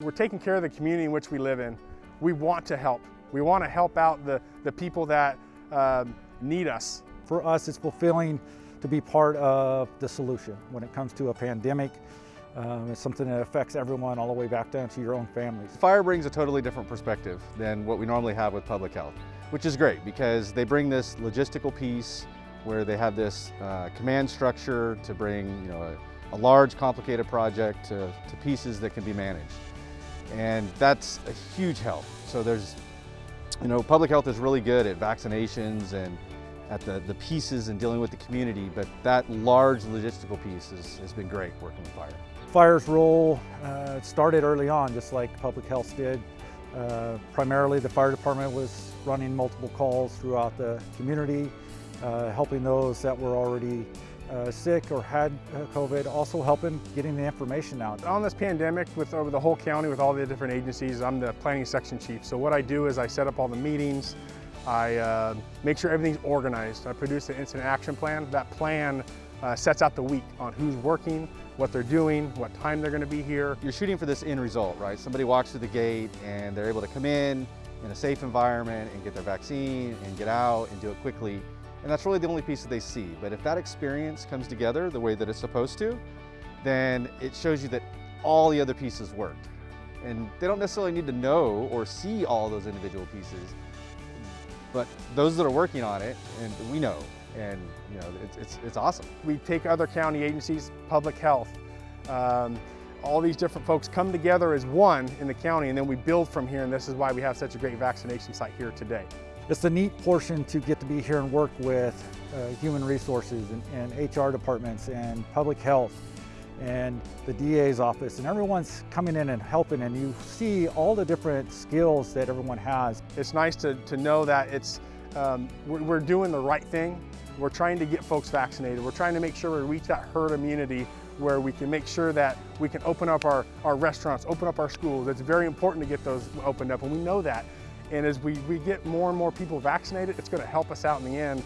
We're taking care of the community in which we live in. We want to help. We want to help out the, the people that um, need us. For us, it's fulfilling to be part of the solution when it comes to a pandemic. Um, it's something that affects everyone all the way back down to your own families. Fire brings a totally different perspective than what we normally have with public health, which is great because they bring this logistical piece where they have this uh, command structure to bring you know, a, a large complicated project to, to pieces that can be managed. And that's a huge help. So there's, you know, public health is really good at vaccinations and at the, the pieces and dealing with the community, but that large logistical piece is, has been great working with fire. Fire's role uh, started early on, just like public health did. Uh, primarily, the fire department was running multiple calls throughout the community, uh, helping those that were already uh, sick or had uh, COVID, also helping getting the information out. On this pandemic, with over the whole county, with all the different agencies, I'm the planning section chief. So what I do is I set up all the meetings, I uh, make sure everything's organized. I produce an incident action plan. That plan uh, sets out the week on who's working, what they're doing, what time they're going to be here. You're shooting for this end result, right? Somebody walks through the gate and they're able to come in in a safe environment and get their vaccine and get out and do it quickly. And that's really the only piece that they see. But if that experience comes together the way that it's supposed to, then it shows you that all the other pieces worked. And they don't necessarily need to know or see all those individual pieces, but those that are working on it, and we know, and you know, it's, it's, it's awesome. We take other county agencies, public health, um, all these different folks come together as one in the county and then we build from here and this is why we have such a great vaccination site here today. It's a neat portion to get to be here and work with uh, human resources and, and HR departments and public health and the DA's office and everyone's coming in and helping and you see all the different skills that everyone has. It's nice to, to know that it's, um, we're, we're doing the right thing. We're trying to get folks vaccinated. We're trying to make sure we reach that herd immunity where we can make sure that we can open up our, our restaurants, open up our schools. It's very important to get those opened up and we know that. And as we, we get more and more people vaccinated, it's going to help us out in the end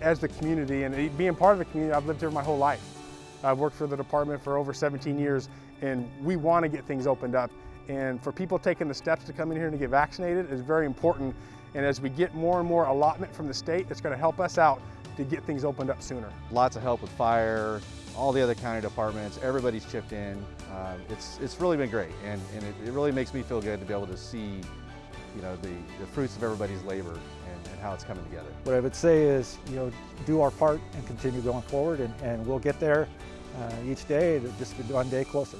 as the community. And being part of the community, I've lived here my whole life. I've worked for the department for over 17 years, and we want to get things opened up. And for people taking the steps to come in here and to get vaccinated is very important. And as we get more and more allotment from the state, it's going to help us out to get things opened up sooner. Lots of help with fire, all the other county departments, everybody's chipped in. Uh, it's, it's really been great, and, and it, it really makes me feel good to be able to see you know, the, the fruits of everybody's labor and, and, how it's coming together. What I would say is, you know, do our part and continue going forward and, and we'll get there uh, each day, just one day closer.